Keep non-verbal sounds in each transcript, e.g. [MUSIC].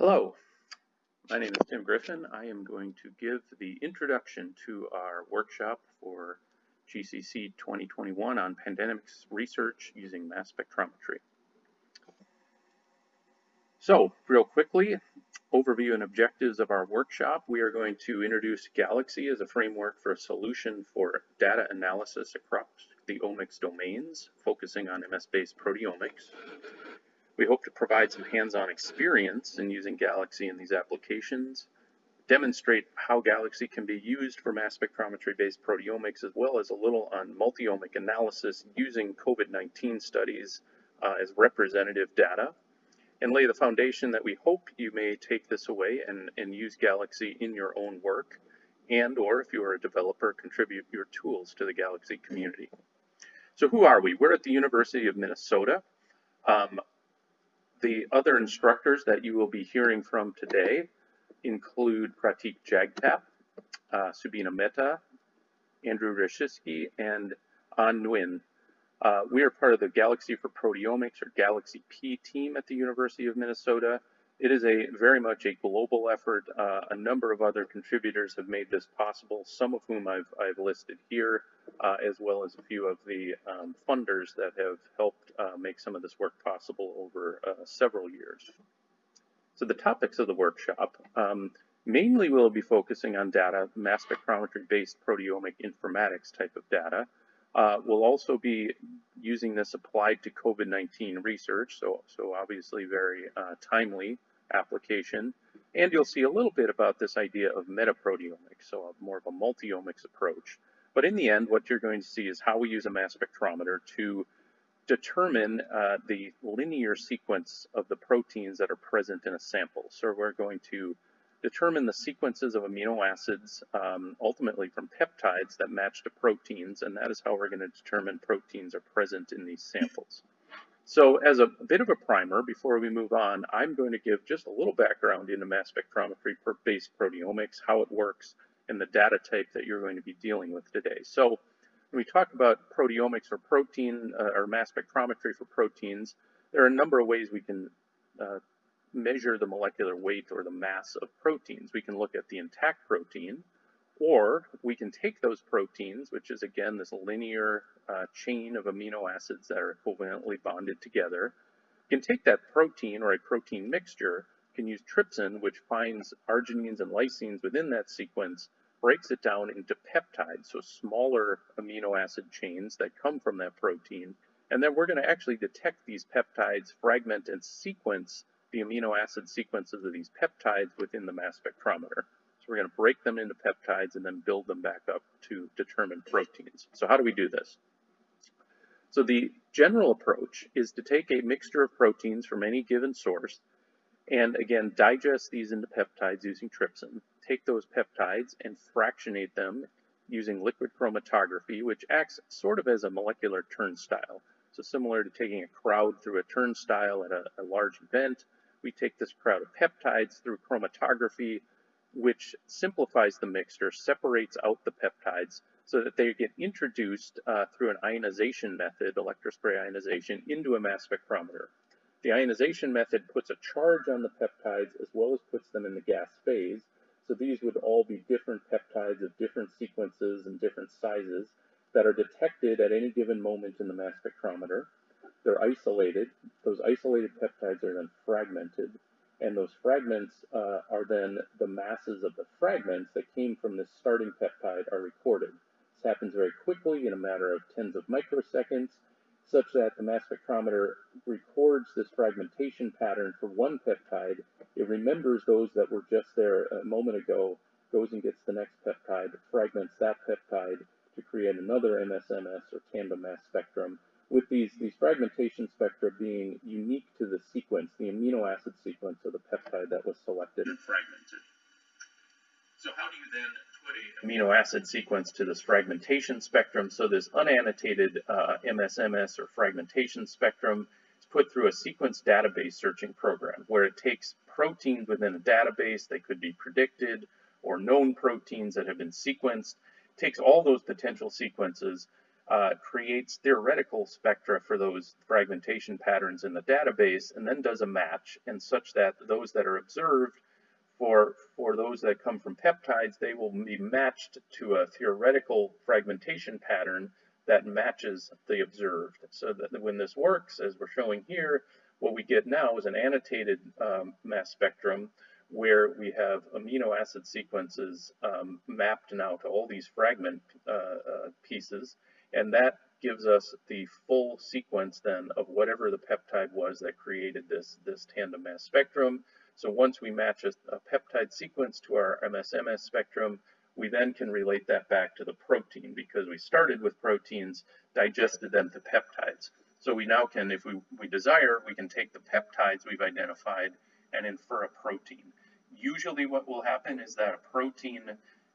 Hello, my name is Tim Griffin. I am going to give the introduction to our workshop for GCC 2021 on pandemics research using mass spectrometry. So, real quickly, overview and objectives of our workshop. We are going to introduce Galaxy as a framework for a solution for data analysis across the omics domains, focusing on MS-based proteomics. We hope to provide some hands-on experience in using Galaxy in these applications, demonstrate how Galaxy can be used for mass spectrometry-based proteomics, as well as a little on multi-omic analysis using COVID-19 studies uh, as representative data, and lay the foundation that we hope you may take this away and, and use Galaxy in your own work, and or if you are a developer, contribute your tools to the Galaxy community. So who are we? We're at the University of Minnesota. Um, the other instructors that you will be hearing from today include Pratik Jagtap, uh, Subina Mehta, Andrew Rajczewski, and An Nguyen. Uh, we are part of the Galaxy for Proteomics or Galaxy P team at the University of Minnesota. It is a very much a global effort. Uh, a number of other contributors have made this possible, some of whom I've, I've listed here, uh, as well as a few of the um, funders that have helped uh, make some of this work possible over uh, several years. So the topics of the workshop, um, mainly we'll be focusing on data, mass spectrometry-based proteomic informatics type of data. Uh, we'll also be using this applied to COVID-19 research, so, so obviously very uh, timely application. And you'll see a little bit about this idea of metaproteomics, so more of a multi-omics approach. But in the end, what you're going to see is how we use a mass spectrometer to determine uh, the linear sequence of the proteins that are present in a sample. So we're going to determine the sequences of amino acids, um, ultimately from peptides that match to proteins, and that is how we're going to determine proteins are present in these samples. So as a bit of a primer, before we move on, I'm going to give just a little background into mass spectrometry-based proteomics, how it works, and the data type that you're going to be dealing with today. So when we talk about proteomics or protein uh, or mass spectrometry for proteins, there are a number of ways we can uh, measure the molecular weight or the mass of proteins. We can look at the intact protein, or we can take those proteins, which is again this linear uh, chain of amino acids that are covalently bonded together. Can take that protein or a protein mixture, can use trypsin, which finds arginines and lysines within that sequence, breaks it down into peptides, so smaller amino acid chains that come from that protein. And then we're going to actually detect these peptides, fragment and sequence the amino acid sequences of these peptides within the mass spectrometer we're going to break them into peptides and then build them back up to determine proteins. So how do we do this? So the general approach is to take a mixture of proteins from any given source and again digest these into peptides using trypsin, take those peptides and fractionate them using liquid chromatography, which acts sort of as a molecular turnstile. So similar to taking a crowd through a turnstile at a, a large event, we take this crowd of peptides through chromatography, which simplifies the mixture, separates out the peptides so that they get introduced uh, through an ionization method, electrospray ionization, into a mass spectrometer. The ionization method puts a charge on the peptides as well as puts them in the gas phase. So these would all be different peptides of different sequences and different sizes that are detected at any given moment in the mass spectrometer. They're isolated. Those isolated peptides are then fragmented and those fragments uh, are then the masses of the fragments that came from this starting peptide are recorded. This happens very quickly in a matter of tens of microseconds, such that the mass spectrometer records this fragmentation pattern for one peptide. It remembers those that were just there a moment ago, goes and gets the next peptide, fragments that peptide to create another MSMS or tandem mass spectrum, with these, these fragmentation spectra being unique to the sequence, the amino acid sequence of the peptide that was selected and fragmented. So how do you then put a amino acid sequence to this fragmentation spectrum? So this unannotated uh, MSMS or fragmentation spectrum is put through a sequence database searching program where it takes proteins within a database that could be predicted or known proteins that have been sequenced, takes all those potential sequences uh, creates theoretical spectra for those fragmentation patterns in the database and then does a match and such that those that are observed for, for those that come from peptides, they will be matched to a theoretical fragmentation pattern that matches the observed. So that when this works, as we're showing here, what we get now is an annotated um, mass spectrum where we have amino acid sequences um, mapped now to all these fragment uh, uh, pieces, and that gives us the full sequence then of whatever the peptide was that created this, this tandem mass spectrum. So once we match a, a peptide sequence to our MSMS spectrum, we then can relate that back to the protein because we started with proteins, digested them to peptides. So we now can, if we, we desire, we can take the peptides we've identified and infer a protein. Usually what will happen is that a protein,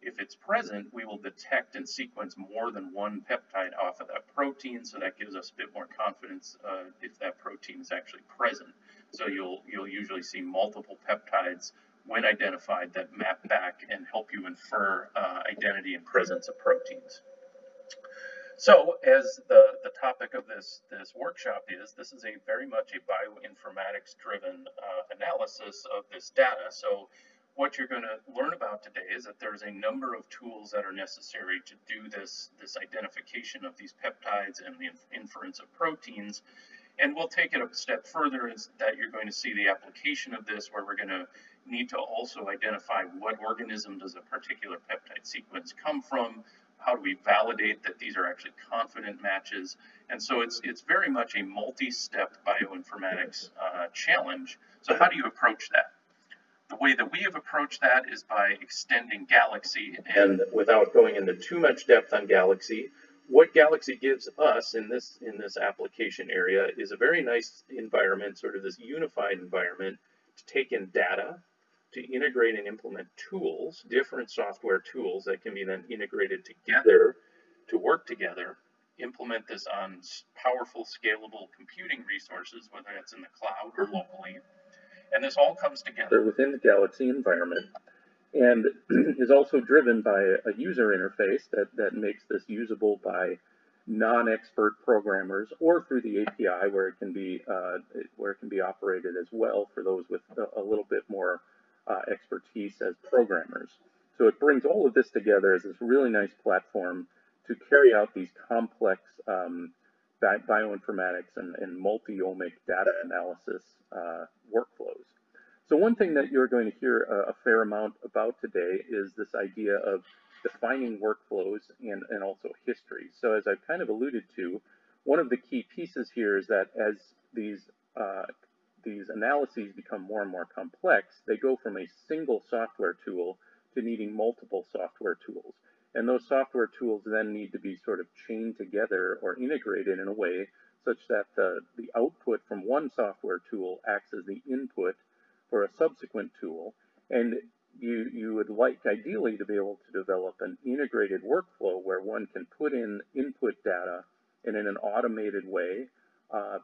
if it's present, we will detect and sequence more than one peptide off of that protein, so that gives us a bit more confidence uh, if that protein is actually present. So you'll, you'll usually see multiple peptides when identified that map back and help you infer uh, identity and presence of proteins. So as the, the topic of this, this workshop is, this is a very much a bioinformatics driven uh, analysis of this data. So what you're going to learn about today is that there's a number of tools that are necessary to do this, this identification of these peptides and the inference of proteins. And we'll take it a step further is that you're going to see the application of this where we're going to need to also identify what organism does a particular peptide sequence come from, how do we validate that these are actually confident matches? And so it's, it's very much a multi-step bioinformatics uh, challenge. So how do you approach that? The way that we have approached that is by extending Galaxy. And without going into too much depth on Galaxy, what Galaxy gives us in this, in this application area is a very nice environment, sort of this unified environment to take in data, to integrate and implement tools, different software tools that can be then integrated together to work together, implement this on powerful, scalable computing resources, whether it's in the cloud or mm-hmm. locally. And this all comes together within the Galaxy environment and [CLEARS THROAT] is also driven by a user interface that, that makes this usable by non-expert programmers or through the API where it can be uh, where it can be operated as well for those with a, a little bit more uh, expertise as programmers. So it brings all of this together as this really nice platform to carry out these complex um, bi bioinformatics and, and multi-omic data analysis uh, workflows. So one thing that you're going to hear a, a, fair amount about today is this idea of defining workflows and, and also history. So as I've kind of alluded to, one of the key pieces here is that as these uh, these analyses become more and more complex, they go from a single software tool to needing multiple software tools. And those software tools then need to be sort of chained together or integrated in a way such that the, the output from one software tool acts as the input for a subsequent tool. And you, you would like ideally to be able to develop an integrated workflow where one can put in input data and in an automated way uh,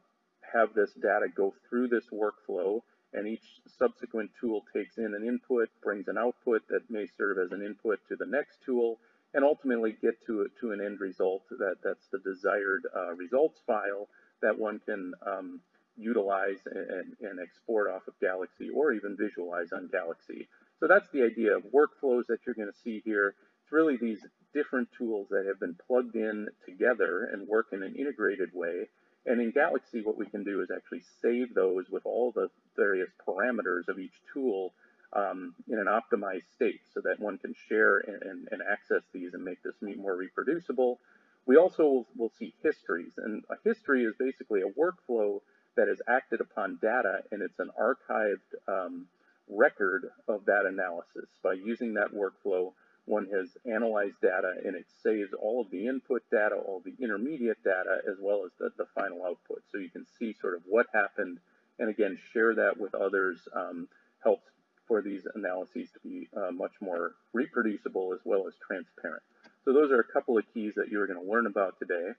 have this data go through this workflow and each subsequent tool takes in an input, brings an output that may serve as an input to the next tool, and ultimately get to, to an end result that, that's the desired uh, results file that one can um, utilize and, and export off of Galaxy or even visualize on Galaxy. So that's the idea of workflows that you're going to see here. It's really these different tools that have been plugged in together and work in an integrated way and in Galaxy, what we can do is actually save those with all the various parameters of each tool um, in an optimized state so that one can share and, and, and, access these and make this meet more reproducible. We also will, will see histories, and a history is basically a workflow that is acted upon data, and it's an archived um, record of that analysis. By using that workflow, one has analyzed data and it saves all of the input data, all the intermediate data, as well as the, the final output. So you can see sort of what happened and again, share that with others um, helps for these analyses to be uh, much more reproducible as well as transparent. So those are a couple of keys that you're going to learn about today.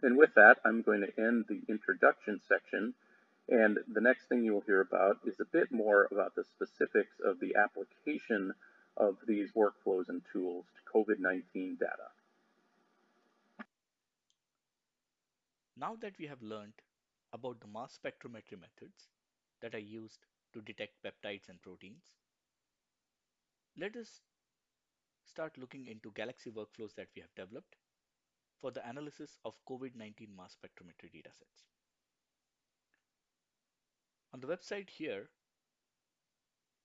And with that, I'm going to end the introduction section. And the next thing you'll hear about is a bit more about the specifics of the application of these workflows and tools to COVID-19 data. Now that we have learned about the mass spectrometry methods that are used to detect peptides and proteins, let us start looking into Galaxy workflows that we have developed for the analysis of COVID-19 mass spectrometry datasets. On the website here,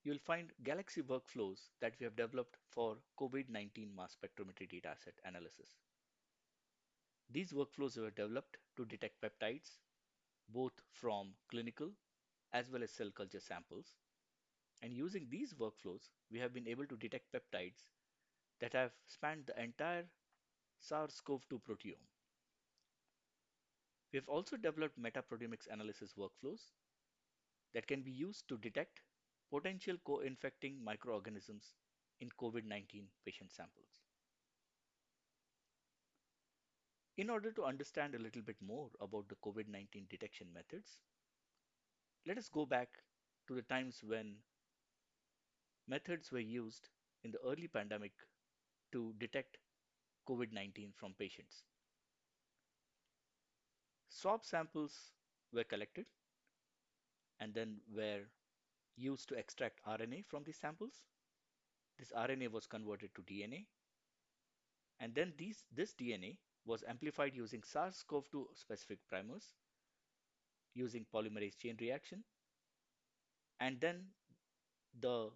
you'll find Galaxy workflows that we have developed for COVID-19 mass spectrometry dataset analysis. These workflows were developed to detect peptides both from clinical as well as cell culture samples. And using these workflows, we have been able to detect peptides that have spanned the entire SARS-CoV-2 proteome. We have also developed metaproteomics analysis workflows that can be used to detect potential co-infecting microorganisms in COVID-19 patient samples. In order to understand a little bit more about the COVID-19 detection methods, let us go back to the times when methods were used in the early pandemic to detect COVID-19 from patients. Swab samples were collected and then were used to extract RNA from these samples. This RNA was converted to DNA. And then these, this DNA was amplified using SARS-CoV-2 specific primers using polymerase chain reaction. And then the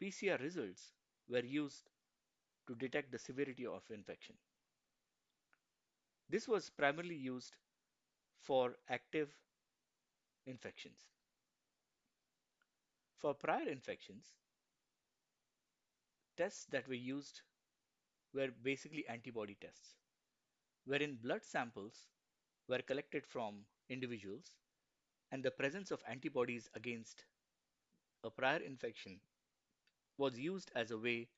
PCR results were used to detect the severity of infection. This was primarily used for active infections. For prior infections, tests that were used were basically antibody tests wherein blood samples were collected from individuals and the presence of antibodies against a prior infection was used as a way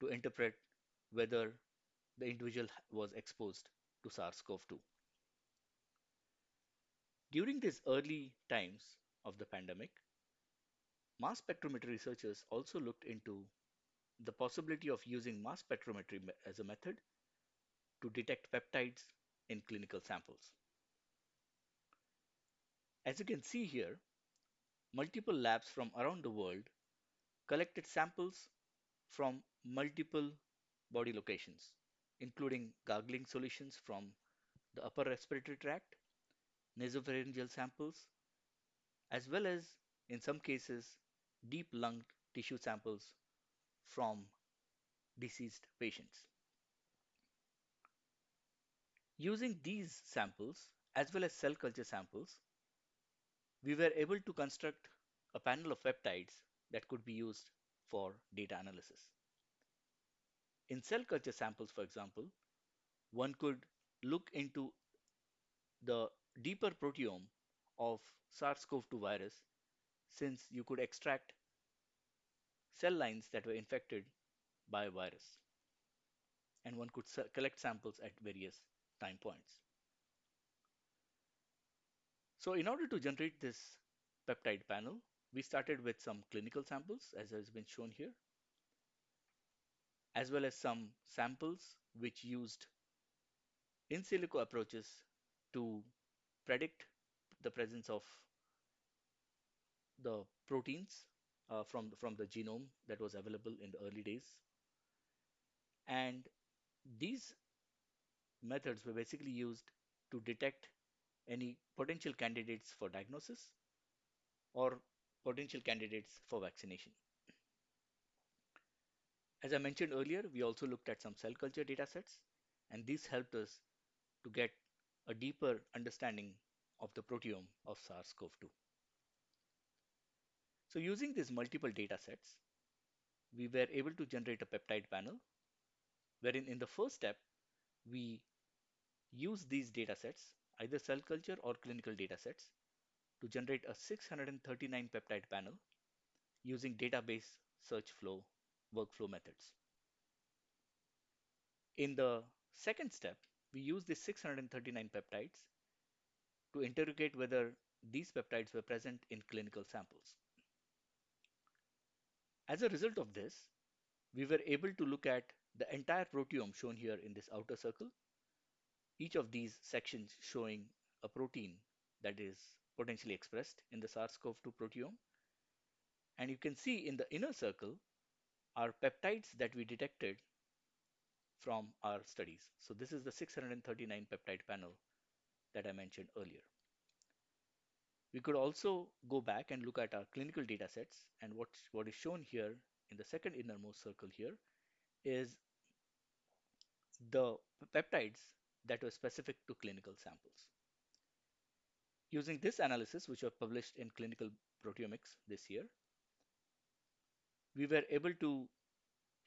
to interpret whether the individual was exposed to SARS-CoV-2. During these early times of the pandemic, mass spectrometry researchers also looked into the possibility of using mass spectrometry as a method to detect peptides in clinical samples. As you can see here, multiple labs from around the world collected samples from multiple body locations, including gargling solutions from the upper respiratory tract, nasopharyngeal samples, as well as, in some cases, deep lung tissue samples from deceased patients. Using these samples as well as cell culture samples, we were able to construct a panel of peptides that could be used for data analysis. In cell culture samples, for example, one could look into the deeper proteome of SARS-CoV-2 virus since you could extract cell lines that were infected by a virus. And one could collect samples at various time points. So in order to generate this peptide panel, we started with some clinical samples as has been shown here, as well as some samples which used in silico approaches to predict the presence of the proteins uh, from, from the genome that was available in the early days. And these methods were basically used to detect any potential candidates for diagnosis or potential candidates for vaccination. As I mentioned earlier, we also looked at some cell culture datasets, and this helped us to get a deeper understanding of the proteome of SARS-CoV-2. So using these multiple datasets, we were able to generate a peptide panel, wherein in the first step, we use these datasets, either cell culture or clinical datasets, to generate a 639 peptide panel using database search flow workflow methods. In the second step, we use the 639 peptides to interrogate whether these peptides were present in clinical samples. As a result of this, we were able to look at the entire proteome shown here in this outer circle each of these sections showing a protein that is potentially expressed in the SARS-CoV-2 proteome. And you can see in the inner circle are peptides that we detected from our studies. So this is the 639 peptide panel that I mentioned earlier. We could also go back and look at our clinical data sets and what, what is shown here in the second innermost circle here is the peptides that were specific to clinical samples. Using this analysis, which was published in Clinical Proteomics this year, we were able to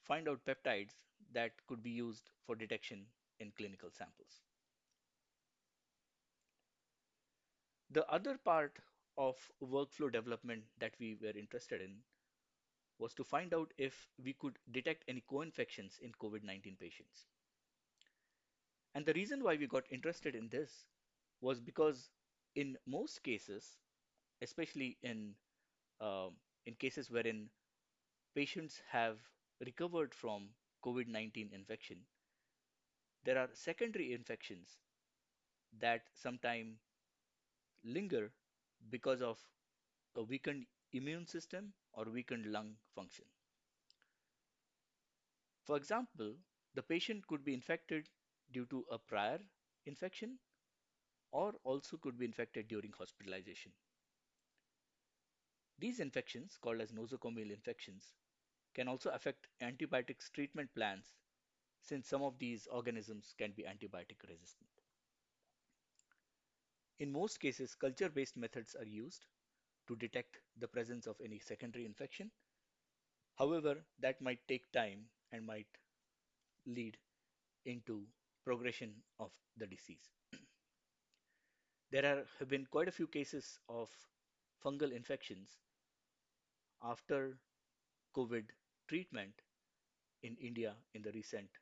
find out peptides that could be used for detection in clinical samples. The other part of workflow development that we were interested in was to find out if we could detect any co-infections in COVID-19 patients. And the reason why we got interested in this was because in most cases, especially in uh, in cases wherein patients have recovered from COVID-19 infection, there are secondary infections that sometimes linger because of a weakened immune system or weakened lung function. For example, the patient could be infected due to a prior infection or also could be infected during hospitalization. These infections, called as nosocomial infections, can also affect antibiotics treatment plans since some of these organisms can be antibiotic resistant. In most cases, culture-based methods are used to detect the presence of any secondary infection. However, that might take time and might lead into progression of the disease. [CLEARS THROAT] there are, have been quite a few cases of fungal infections after COVID treatment in India in the recent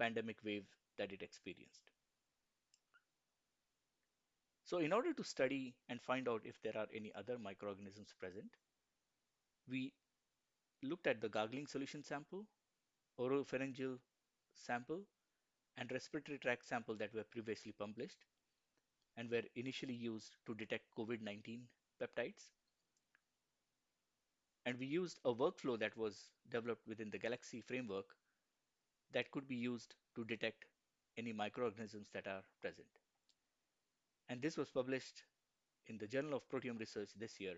pandemic wave that it experienced. So in order to study and find out if there are any other microorganisms present, we looked at the gargling solution sample, oropharyngeal sample, and respiratory tract sample that were previously published and were initially used to detect COVID-19 peptides. And we used a workflow that was developed within the Galaxy framework that could be used to detect any microorganisms that are present and this was published in the Journal of Proteome Research this year.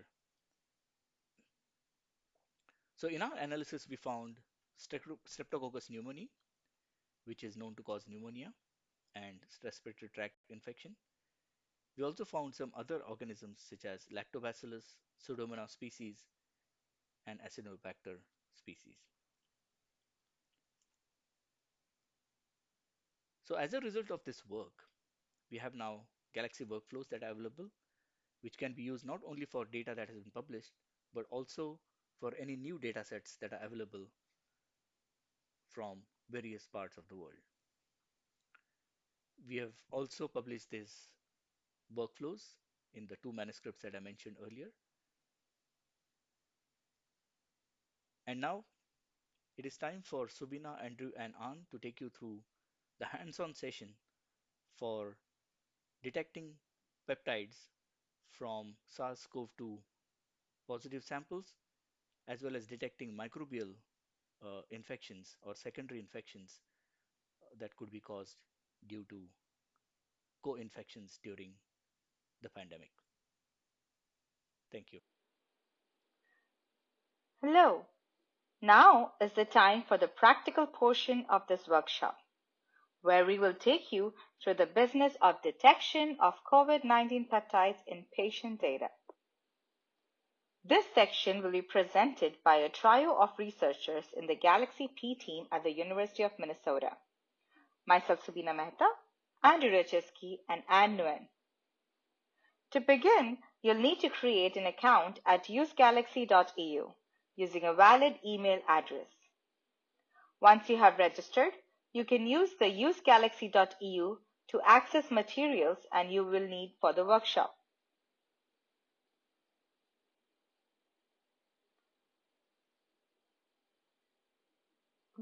So in our analysis, we found Streptococcus pneumoniae, which is known to cause pneumonia and respiratory tract infection. We also found some other organisms such as Lactobacillus, Pseudomonas species, and Acinetobacter species. So as a result of this work, we have now Galaxy workflows that are available, which can be used not only for data that has been published, but also for any new data sets that are available from various parts of the world. We have also published these workflows in the two manuscripts that I mentioned earlier. And now it is time for Subina, Andrew, and Ann to take you through the hands-on session for detecting peptides from SARS-CoV-2 positive samples, as well as detecting microbial uh, infections or secondary infections that could be caused due to co-infections during the pandemic. Thank you. Hello. Now is the time for the practical portion of this workshop where we will take you through the business of detection of COVID-19 peptides in patient data. This section will be presented by a trio of researchers in the Galaxy P team at the University of Minnesota. Myself, Subina Mehta, Andrew Rajczewski, and Ann Nguyen. To begin, you'll need to create an account at usegalaxy.eu using a valid email address. Once you have registered, you can use the usegalaxy.eu to access materials and you will need for the workshop.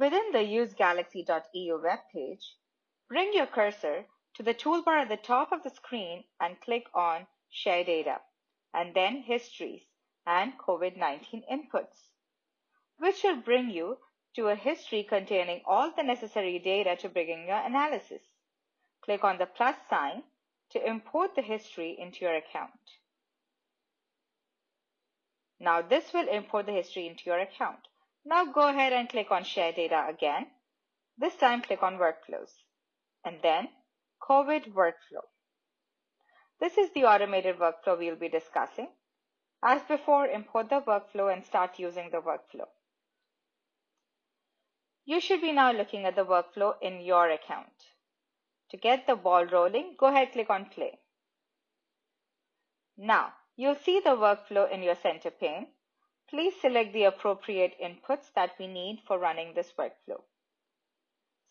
Within the usegalaxy.eu webpage, bring your cursor to the toolbar at the top of the screen and click on Share Data, and then Histories and COVID-19 Inputs, which will bring you to a history containing all the necessary data to begin your analysis. Click on the plus sign to import the history into your account. Now this will import the history into your account. Now go ahead and click on Share Data again. This time click on Workflows and then COVID Workflow. This is the automated workflow we'll be discussing. As before, import the workflow and start using the workflow. You should be now looking at the workflow in your account. To get the ball rolling, go ahead and click on play. Now, you'll see the workflow in your center pane. Please select the appropriate inputs that we need for running this workflow.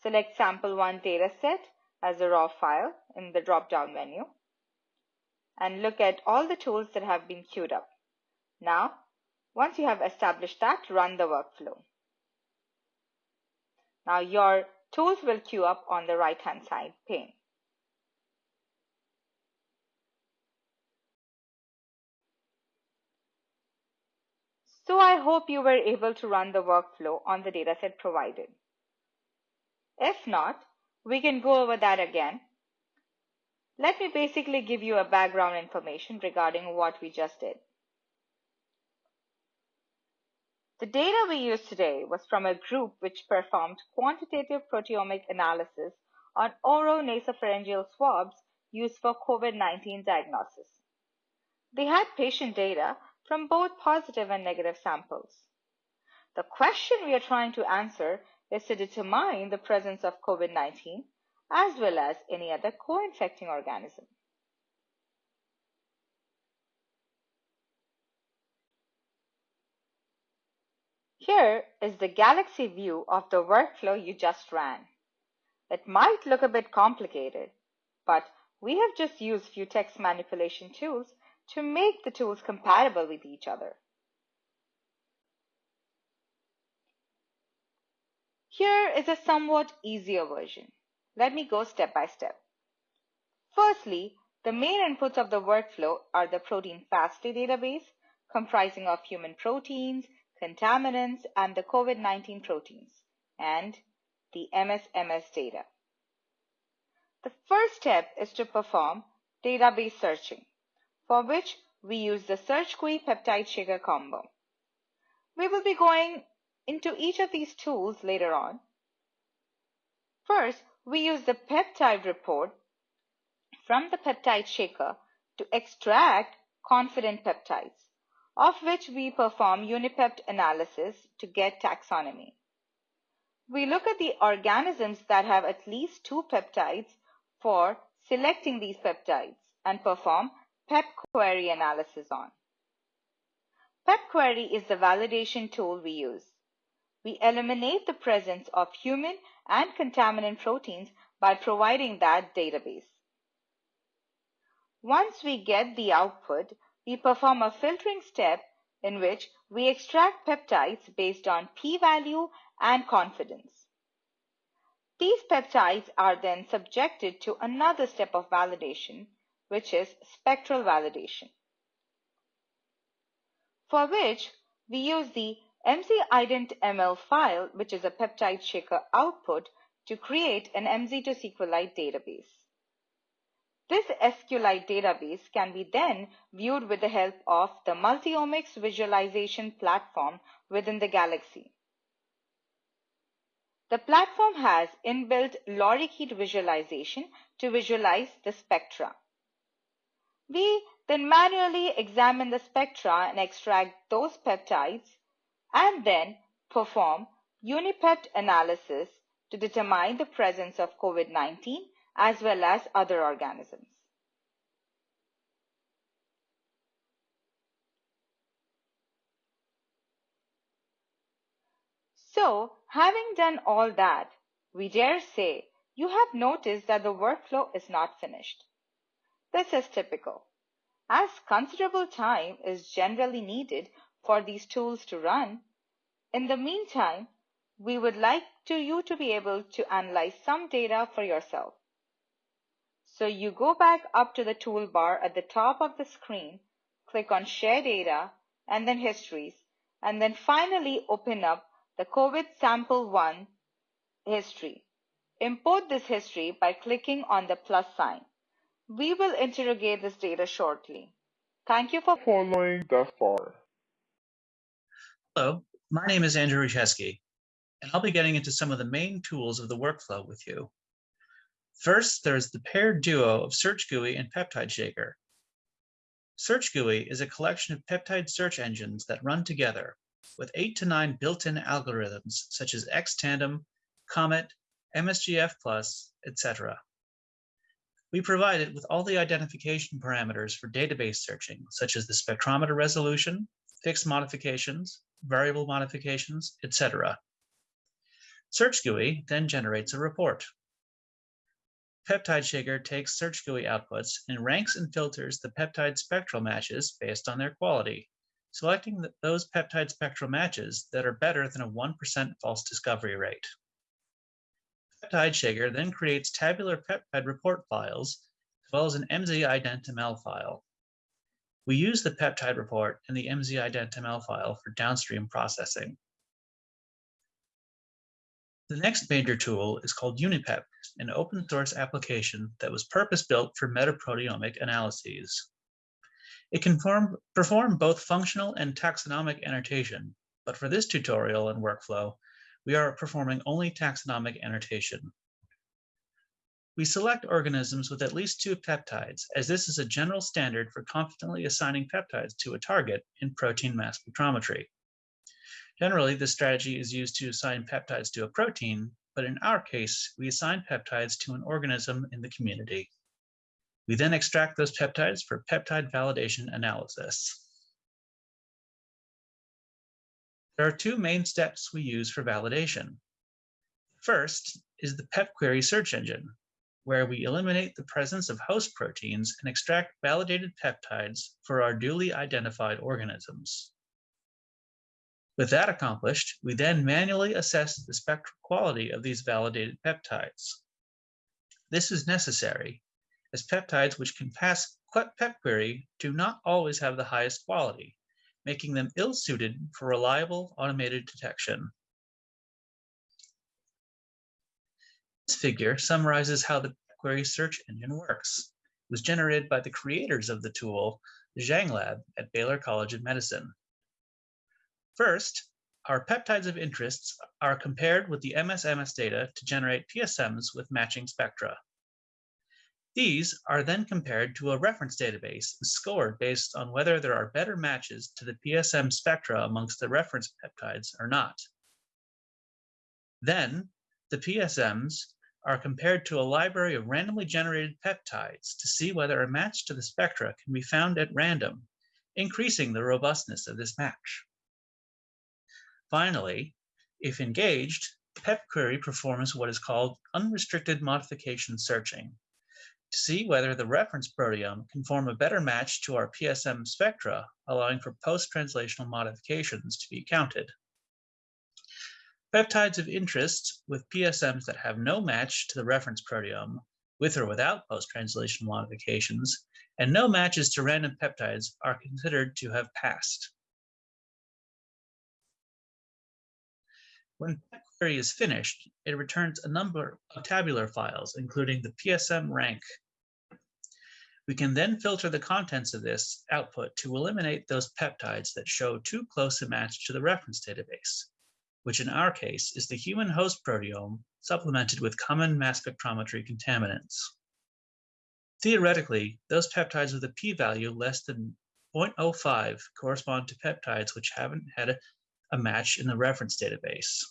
Select sample1 dataset as a raw file in the drop-down menu and look at all the tools that have been queued up. Now, once you have established that, run the workflow. Now your tools will queue up on the right hand side pane. So I hope you were able to run the workflow on the dataset provided. If not, we can go over that again. Let me basically give you a background information regarding what we just did. The data we used today was from a group which performed quantitative proteomic analysis on oral nasopharyngeal swabs used for COVID-19 diagnosis. They had patient data from both positive and negative samples. The question we are trying to answer is to determine the presence of COVID-19 as well as any other co-infecting organism. Here is the Galaxy view of the workflow you just ran. It might look a bit complicated, but we have just used few text manipulation tools to make the tools compatible with each other. Here is a somewhat easier version. Let me go step by step. Firstly, the main inputs of the workflow are the protein FASTA database comprising of human proteins, contaminants, and the COVID-19 proteins, and the MSMS data. The first step is to perform database searching, for which we use the SearchGUI peptide shaker combo. We will be going into each of these tools later on. First, we use the peptide report from the peptide shaker to extract confident peptides of which we perform UniPept analysis to get taxonomy. We look at the organisms that have at least two peptides for selecting these peptides and perform PEP query analysis on. PEP query is the validation tool we use. We eliminate the presence of human and contaminant proteins by providing that database. Once we get the output, we perform a filtering step in which we extract peptides based on p-value and confidence. These peptides are then subjected to another step of validation, which is spectral validation, for which we use the mzIdentML file, which is a peptide shaker output, to create an MZ2 SQLite database. This SQLite database can be then viewed with the help of the Multiomics visualization platform within the Galaxy. The platform has inbuilt lorikeet visualization to visualize the spectra. We then manually examine the spectra and extract those peptides and then perform UniPept analysis to determine the presence of COVID-19 as well as other organisms. So, having done all that, we dare say you have noticed that the workflow is not finished. This is typical, as considerable time is generally needed for these tools to run. In the meantime, we would like to you to be able to analyze some data for yourself. So you go back up to the toolbar at the top of the screen, click on Share Data, and then Histories, and then finally open up the COVID Sample 1 history. Import this history by clicking on the plus sign. We will interrogate this data shortly. Thank you for following thus far. Hello, my name is Andrew Rajczewski, and I'll be getting into some of the main tools of the workflow with you. First, there's the paired duo of Search GUI and Peptide Shaker. Search GUI is a collection of peptide search engines that run together with eight to nine built-in algorithms such as XTandem, Comet, MSGF+, etc. We provide it with all the identification parameters for database searching, such as the spectrometer resolution, fixed modifications, variable modifications, etc. Search GUI then generates a report. Peptide Shaker takes Search GUI outputs and ranks and filters the peptide spectral matches based on their quality, selecting those peptide spectral matches that are better than a 1% false discovery rate. Peptide Shaker then creates tabular peptide report files, as well as an mzIdentML file. We use the peptide report and the mzIdentML file for downstream processing. The next major tool is called UniPep, an open source application that was purpose-built for metaproteomic analyses. It can form, perform both functional and taxonomic annotation, but for this tutorial and workflow, we are performing only taxonomic annotation. We select organisms with at least two peptides, as this is a general standard for confidently assigning peptides to a target in protein mass spectrometry. Generally, this strategy is used to assign peptides to a protein, but in our case, we assign peptides to an organism in the community. We then extract those peptides for peptide validation analysis. There are two main steps we use for validation. First is the PepQuery search engine, where we eliminate the presence of host proteins and extract validated peptides for our duly identified organisms. With that accomplished, we then manually assess the spectral quality of these validated peptides. This is necessary, as peptides which can pass PepQuery do not always have the highest quality, making them ill-suited for reliable automated detection. This figure summarizes how the query search engine works. It was generated by the creators of the tool, the Zhang Lab at Baylor College of Medicine. First, our peptides of interests are compared with the MSMS data to generate PSMs with matching spectra. These are then compared to a reference database and scored based on whether there are better matches to the PSM spectra amongst the reference peptides or not. Then, the PSMs are compared to a library of randomly generated peptides to see whether a match to the spectra can be found at random, increasing the robustness of this match. Finally, if engaged, PepQuery performs what is called unrestricted modification searching to see whether the reference proteome can form a better match to our PSM spectra, allowing for post-translational modifications to be counted. Peptides of interest with PSMs that have no match to the reference proteome, with or without post-translational modifications, and no matches to random peptides are considered to have passed. When query is finished, it returns a number of tabular files, including the PSM rank. We can then filter the contents of this output to eliminate those peptides that show too close a match to the reference database, which in our case is the human host proteome supplemented with common mass spectrometry contaminants. Theoretically, those peptides with a p-value less than 0.05 correspond to peptides which haven't had a, a match in the reference database.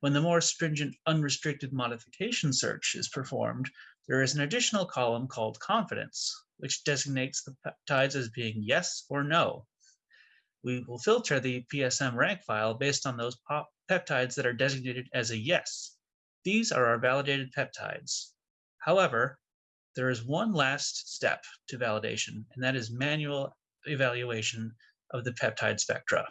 When the more stringent unrestricted modification search is performed, there is an additional column called confidence, which designates the peptides as being yes or no. We will filter the PSM rank file based on those peptides that are designated as a yes. These are our validated peptides. However, there is one last step to validation, and that is manual evaluation of the peptide spectra.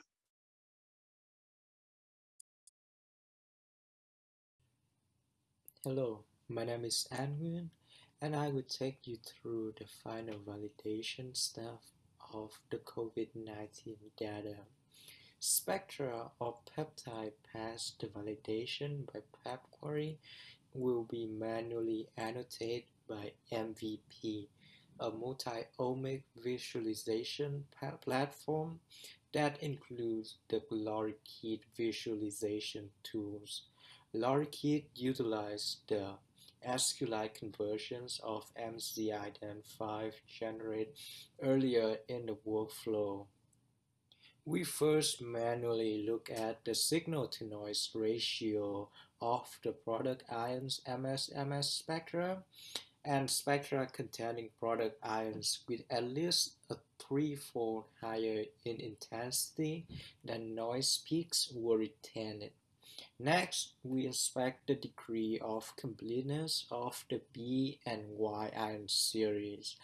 Hello, my name is An Nguyen, and I will take you through the final validation step of the COVID-19 data. Spectra of peptide past the validation by PepQuery will be manually annotated by MVP, a multi-omic visualization platform that includes the Lorikeet visualization tools. Lorikeet utilized the SQLite conversions of mzIdentML generated earlier in the workflow. We first manually look at the signal-to-noise ratio of the product ions MS-MS spectra and spectra containing product ions with at least a threefold higher in intensity than noise peaks were retained. Next, we inspect the degree of completeness of the B and Y ion series,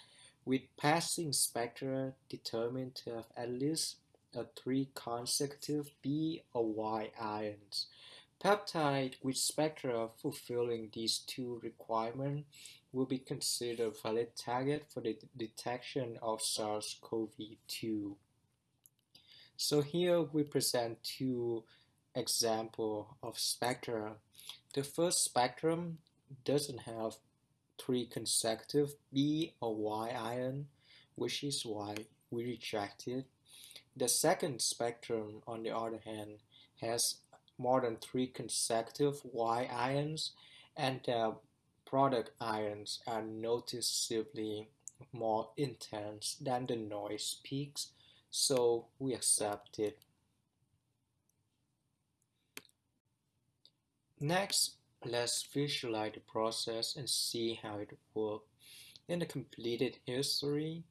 with passing spectra determined to have at least a three consecutive B or Y ions. Peptide with spectra fulfilling these two requirements will be considered a valid target for the detection of SARS-CoV-2. So here we present two example of spectra. The first spectrum doesn't have three consecutive B or Y ion, which is why we reject it. The second spectrum, on the other hand, has more than three consecutive Y ions, and the product ions are noticeably more intense than the noise peaks, so we accept it. Next, let's visualize the process and see how it works. In the completed history,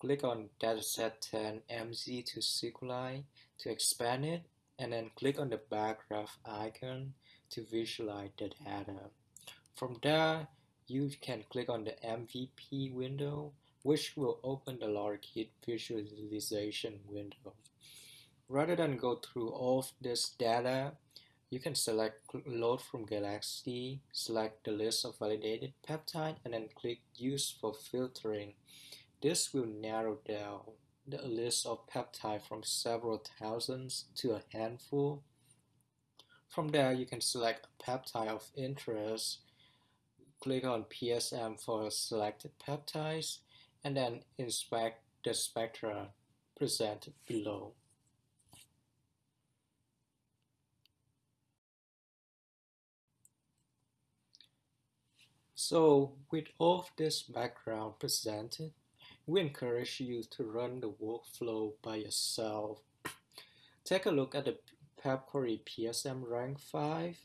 click on dataset 10 MZ to SQLite to expand it, and then click on the bar graph icon to visualize the data. From there, you can click on the MVP window, which will open the Lorikeet visualization window. Rather than go through all of this data, you can select load from Galaxy, select the list of validated peptide, and then click use for filtering. This will narrow down the list of peptide from several thousands to a handful. From there, you can select a peptide of interest, click on PSM for selected peptides, and then inspect the spectra presented below. So with all of this background presented, we encourage you to run the workflow by yourself. Take a look at the PepQuery PSM rank 5.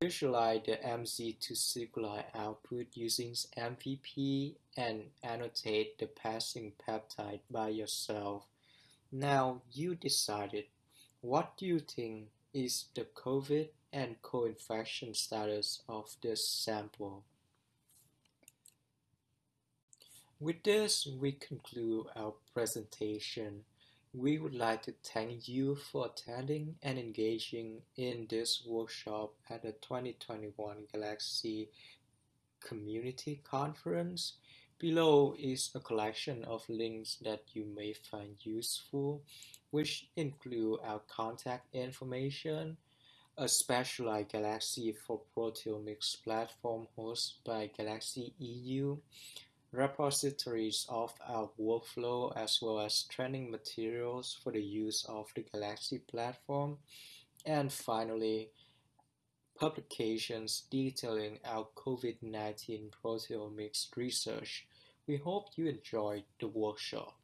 Visualize the MZ to SQLite output using MVP and annotate the passing peptide by yourself. Now you decided. What do you think is the COVID and co-infection status of this sample? With this, we conclude our presentation. We would like to thank you for attending and engaging in this workshop at the 2021 Galaxy Community Conference. Below is a collection of links that you may find useful, which include our contact information, a specialized Galaxy for Proteomics platform hosted by Galaxy EU, repositories of our workflow as well as training materials for the use of the Galaxy platform, and finally, publications detailing our COVID-19 proteomics research. We hope you enjoyed the workshop.